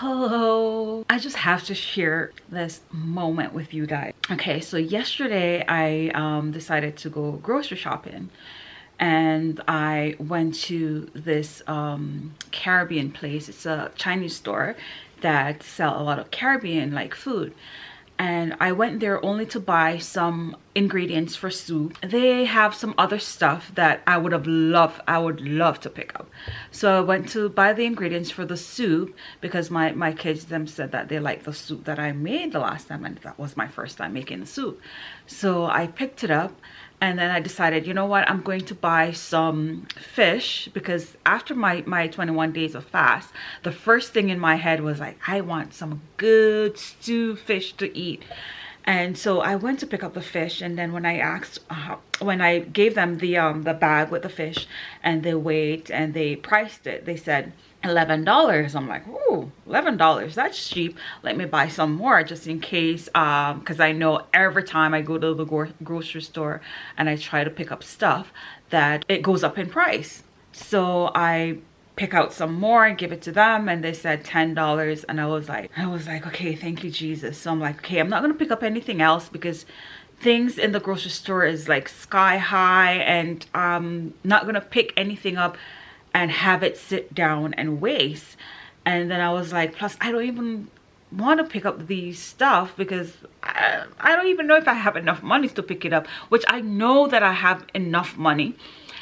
hello. I just have to share this moment with you guys. Okay so yesterday i um, decided to go grocery shopping and I went to this um, Caribbean place. It's a Chinese store that sell a lot of Caribbean like food and I went there only to buy some ingredients for soup. They have some other stuff that I would have loved, I would love to pick up. So I went to buy the ingredients for the soup because my, my kids them said that they like the soup that I made the last time and that was my first time making the soup. So I picked it up and then I decided, you know what, I'm going to buy some fish because after my, my 21 days of fast, the first thing in my head was like, I want some good stew fish to eat. And so I went to pick up the fish and then when I asked, uh, when I gave them the, um, the bag with the fish and they weighed and they priced it, they said, $11 i'm like oh $11 that's cheap. Let me buy some more just in case um because i know every time i go to the gro grocery store and i try to pick up stuff that it goes up in price. So i pick out some more and give it to them and they said ten dollars and i was like i was like okay thank you jesus. So i'm like okay i'm not gonna pick up anything else because things in the grocery store is like sky high and i'm not gonna pick anything up and have it sit down and waste. And then i was like plus i don't even want to pick up these stuff because I, I don't even know if i have enough money to pick it up which i know that i have enough money.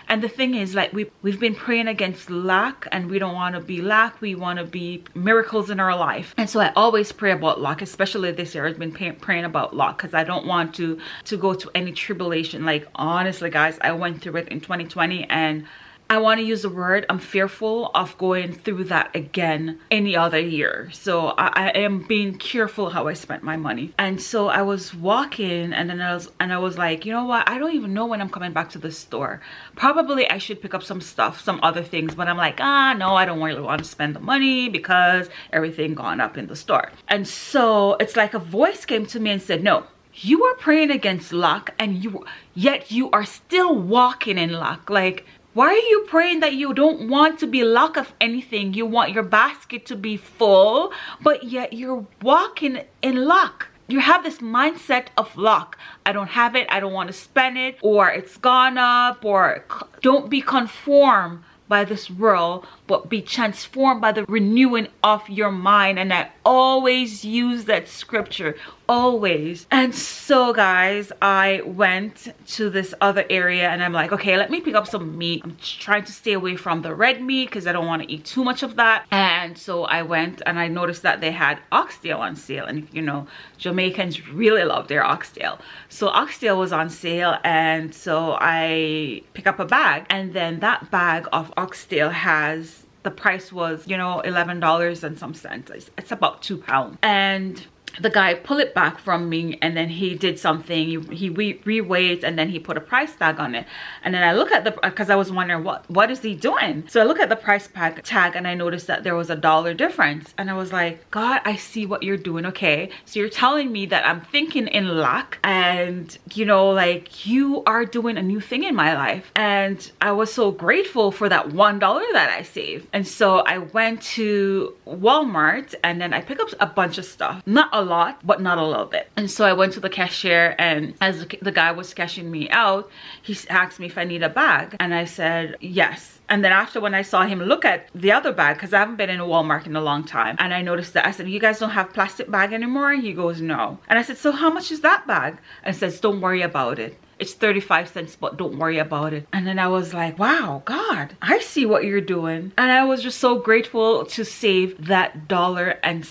And the thing is like we we've been praying against lack and we don't want to be lack we want to be miracles in our life. And so i always pray about luck especially this year. I've been pay, praying about luck because i don't want to to go to any tribulation. Like honestly guys i went through it in 2020 and I want to use the word I'm fearful of going through that again any other year. So I, I, am being careful how I spent my money. And so I was walking and then I was and I was like you know what? I don't even know when I'm coming back to the store. Probably I should pick up some stuff some other things but I'm like ah no I don't really want to spend the money because everything gone up in the store. And so it's like a voice came to me and said no you are praying against luck and you yet you are still walking in luck. Like why are you praying that you don't want to be lack of anything? You want your basket to be full, but yet you're walking in luck. You have this mindset of luck. I don't have it. I don't want to spend it or it's gone up or don't be conformed by this world but be transformed by the renewing of your mind. And i always use that scripture always. And so guys i went to this other area and i'm like okay let me pick up some meat. I'm trying to stay away from the red meat because i don't want to eat too much of that. And so i went and i noticed that they had oxtail on sale. And you know jamaicans really love their oxtail. So oxtail was on sale and so i pick up a bag. And then that bag of oxtail has the price was you know 11 dollars and some cents. It's about two pounds. And the guy pull it back from me and then he did something. He, re reweighed and then he put a price tag on it. And then i look at the uh, because i was wondering what what is he doing? So i look at the price tag tag and i noticed that there was a dollar difference. And i was like god i see what you're doing okay? So you're telling me that i'm thinking in lack and you know like you are doing a new thing in my life. And i was so grateful for that one dollar that i saved. And so i went to walmart and then i picked up a bunch of stuff. Not a lot but not a little bit and so i went to the cashier and as the guy was cashing me out he asked me if i need a bag and i said yes and then after when I saw him look at the other bag, because I haven't been in a Walmart in a long time, and I noticed that I said, you guys don't have plastic bag anymore? He goes, no. And I said, so how much is that bag? And says, don't worry about it. It's 35 cents, but don't worry about it. And then I was like, wow, God, I see what you're doing. And I was just so grateful to save that dollar and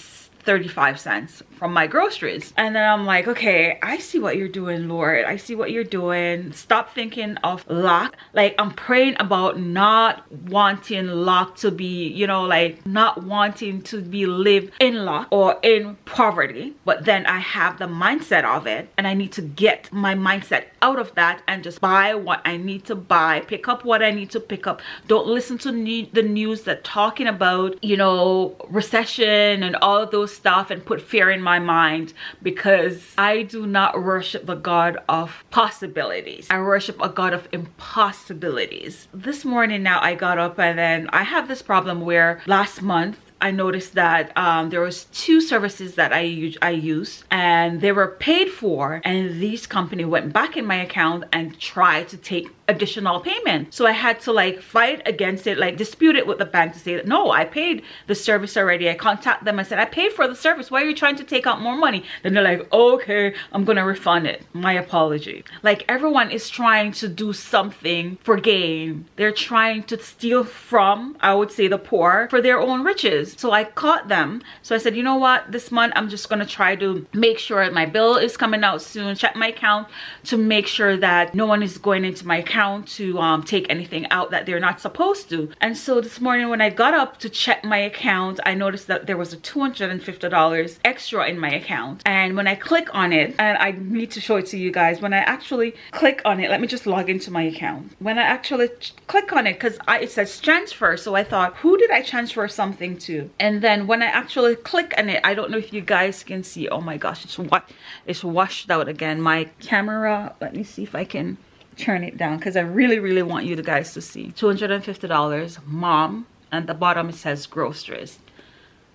35 cents from my groceries. And then i'm like okay i see what you're doing lord. I see what you're doing. Stop thinking of lack like i'm praying about not wanting lack to be you know like not wanting to be live in lack or in poverty. But then i have the mindset of it and i need to get my mindset out of that and just buy what i need to buy pick up what i need to pick up. Don't listen to the news that talking about you know recession and all of those stuff and put fear in my mind because I do not worship the God of possibilities. I worship a God of impossibilities. This morning now I got up and then I have this problem where last month I noticed that um, there was two services that I, I used and they were paid for and these company went back in my account and tried to take additional payment. So I had to like fight against it, like dispute it with the bank to say that no, I paid the service already. I contact them. I said, I paid for the service. Why are you trying to take out more money? Then they're like, okay, I'm to refund it. My apology. Like everyone is trying to do something for gain. They're trying to steal from, I would say the poor for their own riches. So I caught them. So I said, you know what? This month I'm just to try to make sure my bill is coming out soon. Check my account to make sure that no one is going into my account account to um, take anything out that they're not supposed to. And so this morning when I got up to check my account, I noticed that there was a $250 extra in my account. And when I click on it, and I need to show it to you guys, when I actually click on it, let me just log into my account. When I actually click on it, because it says transfer, so I thought, who did I transfer something to? And then when I actually click on it, I don't know if you guys can see, oh my gosh, it's what it's washed out again. My camera, let me see if I can turn it down because I really, really want you guys to see. $250, mom, and the bottom it says groceries.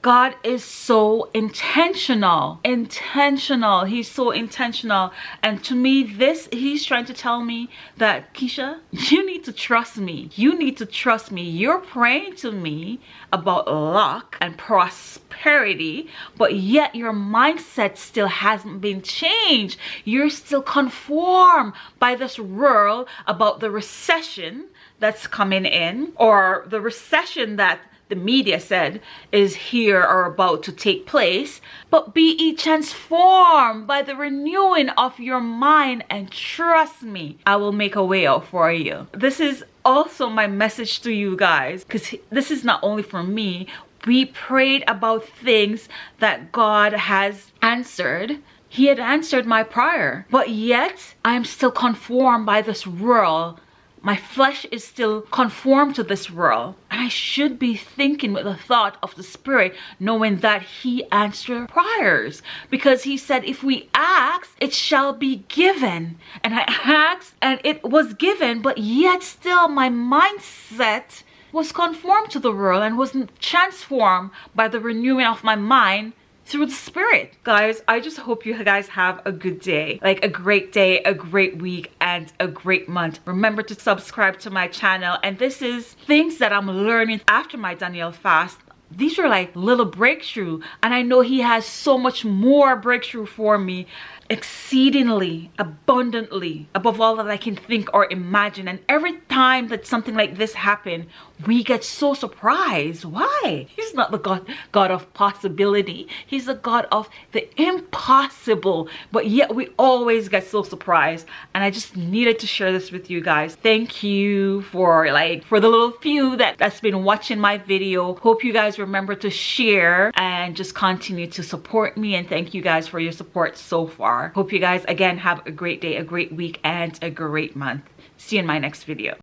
God is so intentional, intentional. He's so intentional. And to me, this, he's trying to tell me that, Keisha, you need to trust me. You need to trust me. You're praying to me about luck and prosperity, but yet your mindset still hasn't been changed. You're still conformed by this world about the recession that's coming in or the recession that the media said is here or about to take place, but be ye transformed by the renewing of your mind and trust me, I will make a way out for you. This is also my message to you guys because this is not only for me. We prayed about things that God has answered he had answered my prayer but yet i am still conformed by this world my flesh is still conformed to this world. And I should be thinking with the thought of the Spirit, knowing that He answered prayers. Because He said, if we ask, it shall be given. And I asked, and it was given, but yet still my mindset was conformed to the world and wasn't transformed by the renewing of my mind through the spirit guys i just hope you guys have a good day. Like a great day a great week and a great month. Remember to subscribe to my channel. And this is things that i'm learning after my daniel fast. These are like little breakthrough. And i know he has so much more breakthrough for me exceedingly abundantly above all that i can think or imagine. And every time that something like this happen we get so surprised. Why? He's not the god god of possibility. He's the god of the impossible. But yet we always get so surprised. And i just needed to share this with you guys. Thank you for like for the little few that that's been watching my video. Hope you guys remember to share and just continue to support me. And thank you guys for your support so far hope you guys again have a great day a great week and a great month. See you in my next video